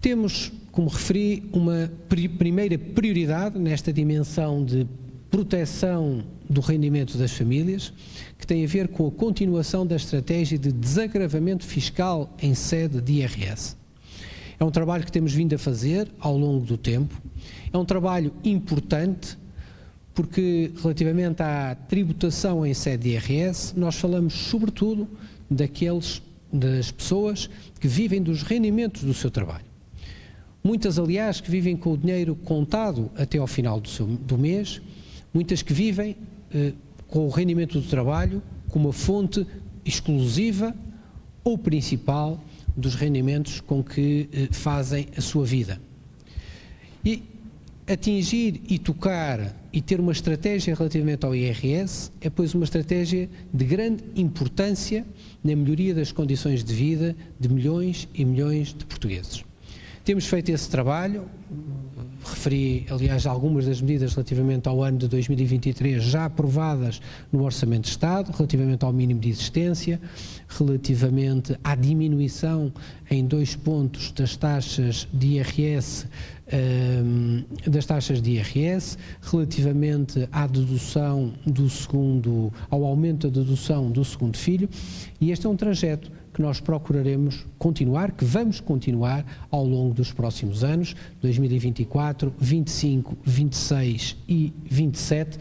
Temos, como referi, uma primeira prioridade nesta dimensão de proteção do rendimento das famílias, que tem a ver com a continuação da estratégia de desagravamento fiscal em sede de IRS. É um trabalho que temos vindo a fazer ao longo do tempo, é um trabalho importante porque relativamente à tributação em sede de IRS, nós falamos sobretudo daqueles, das pessoas que vivem dos rendimentos do seu trabalho. Muitas, aliás, que vivem com o dinheiro contado até ao final do, seu, do mês, muitas que vivem eh, com o rendimento do trabalho como uma fonte exclusiva ou principal dos rendimentos com que eh, fazem a sua vida. E atingir e tocar e ter uma estratégia relativamente ao IRS é, pois, uma estratégia de grande importância na melhoria das condições de vida de milhões e milhões de portugueses. Temos feito esse trabalho, referi, aliás, algumas das medidas relativamente ao ano de 2023 já aprovadas no Orçamento de Estado, relativamente ao mínimo de existência, relativamente à diminuição em dois pontos das taxas de IRS, das taxas de IRS, relativamente à dedução do segundo, ao aumento da dedução do segundo filho, e este é um trajeto que nós procuraremos continuar, que vamos continuar ao longo dos próximos anos, 2024, 25, 26 e 27, eh,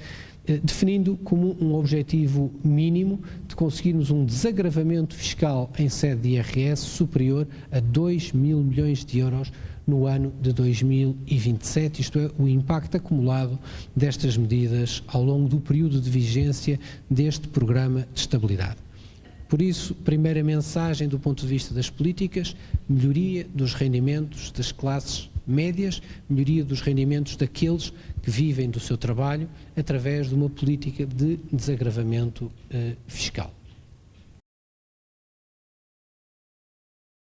definindo como um objetivo mínimo de conseguirmos um desagravamento fiscal em sede de IRS superior a 2 mil milhões de euros no ano de 2027, isto é, o impacto acumulado destas medidas ao longo do período de vigência deste programa de estabilidade. Por isso, primeira mensagem do ponto de vista das políticas, melhoria dos rendimentos das classes médias, melhoria dos rendimentos daqueles que vivem do seu trabalho através de uma política de desagravamento eh, fiscal.